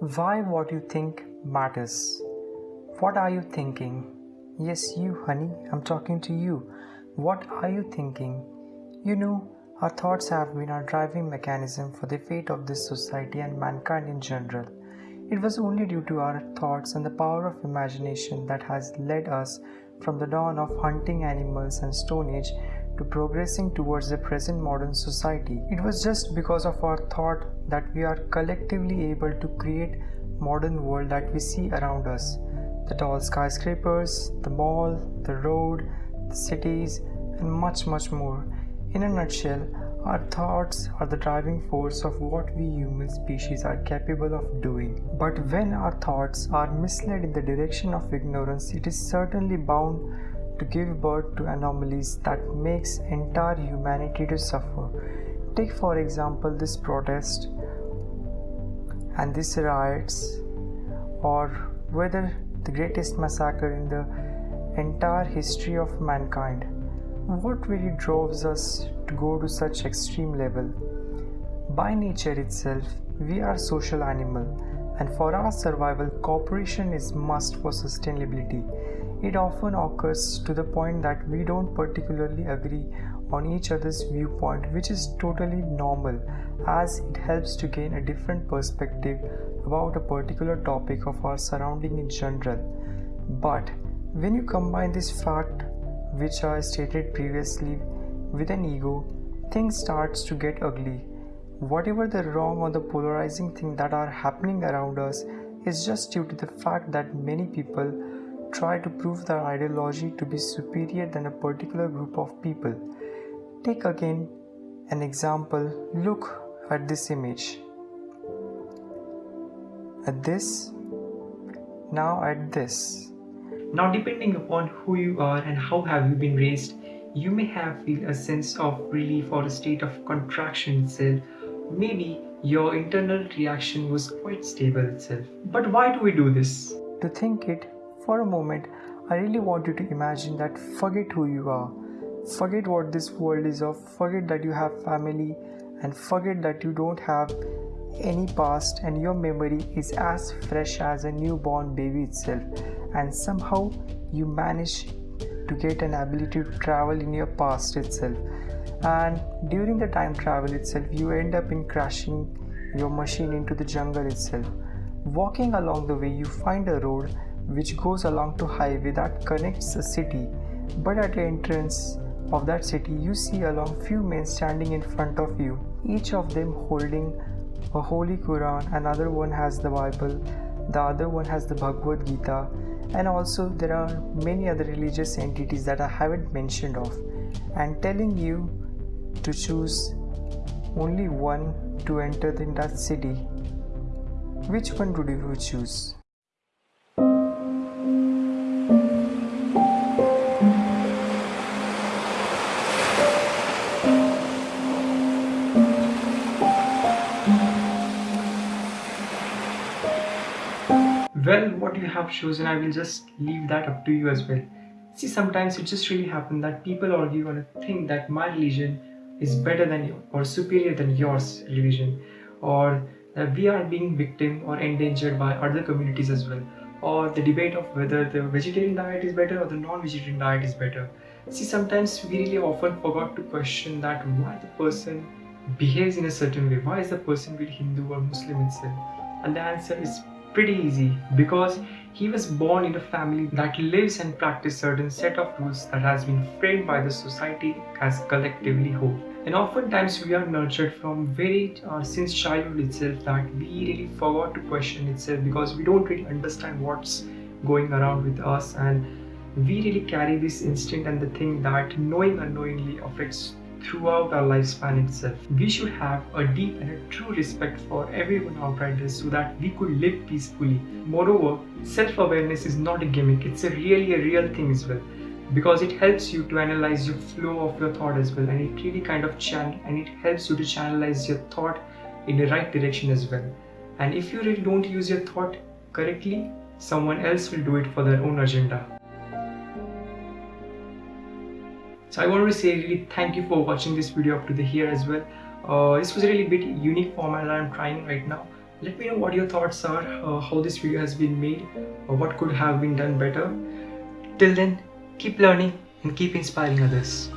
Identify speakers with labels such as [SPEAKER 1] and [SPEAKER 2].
[SPEAKER 1] Why what you think matters. What are you thinking? Yes, you, honey, I'm talking to you. What are you thinking? You know, our thoughts have been our driving mechanism for the fate of this society and mankind in general. It was only due to our thoughts and the power of imagination that has led us from the dawn of hunting animals and Stone Age to progressing towards the present modern society. It was just because of our thought that we are collectively able to create modern world that we see around us. The tall skyscrapers, the mall, the road, the cities and much much more. In a nutshell, our thoughts are the driving force of what we human species are capable of doing. But when our thoughts are misled in the direction of ignorance, it is certainly bound to give birth to anomalies that makes entire humanity to suffer. Take for example this protest and these riots or whether the greatest massacre in the entire history of mankind. What really drives us to go to such extreme level? By nature itself, we are social animal and for our survival cooperation is must for sustainability. It often occurs to the point that we don't particularly agree on each other's viewpoint which is totally normal as it helps to gain a different perspective about a particular topic of our surrounding in general. But when you combine this fact which I stated previously with an ego, things starts to get ugly. Whatever the wrong or the polarizing thing that are happening around us is just due to the fact that many people try to prove their ideology to be superior than a particular group of people. Take again an example, look at this image. At this, now at this.
[SPEAKER 2] Now depending upon who you are and how have you been raised, you may have feel a sense of relief or a state of contraction itself. Maybe your internal reaction was quite stable itself. But why do we do this?
[SPEAKER 1] To think it for a moment, I really want you to imagine that forget who you are. Forget what this world is of, forget that you have family, and forget that you don't have any past and your memory is as fresh as a newborn baby itself. And somehow you manage to get an ability to travel in your past itself. And during the time travel itself you end up in crashing your machine into the jungle itself. Walking along the way you find a road which goes along to highway that connects the city but at the entrance of that city you see along few men standing in front of you each of them holding a holy Quran, another one has the Bible, the other one has the Bhagavad Gita, and also there are many other religious entities that I haven't mentioned of, and telling you to choose only one to enter in that city. Which one would you choose?
[SPEAKER 2] Well what you have chosen i will just leave that up to you as well. See sometimes it just really happens that people argue on a thing that my religion is better than you or superior than yours religion or that we are being victim or endangered by other communities as well or the debate of whether the vegetarian diet is better or the non-vegetarian diet is better. See sometimes we really often forgot to question that why the person behaves in a certain way. Why is the person really hindu or muslim itself? And the answer is pretty easy because he was born in a family that lives and practices certain set of rules that has been framed by the society as collectively whole. And oftentimes we are nurtured from very uh, since childhood itself that we really forgot to question itself because we don't really understand what's going around with us and we really carry this instinct and the thing that knowing unknowingly affects throughout our lifespan itself. We should have a deep and a true respect for everyone outside us so that we could live peacefully. Moreover, self-awareness is not a gimmick, it's a really a real thing as well because it helps you to analyze your flow of your thought as well and it really kind of channel and it helps you to channelize your thought in the right direction as well and if you really don't use your thought correctly someone else will do it for their own agenda so i want to say really thank you for watching this video up to the here as well. Uh, this was really a bit unique format that i'm trying right now. Let me know what your thoughts are uh, how this video has been made or what could have been done better. Till then keep learning and keep inspiring others.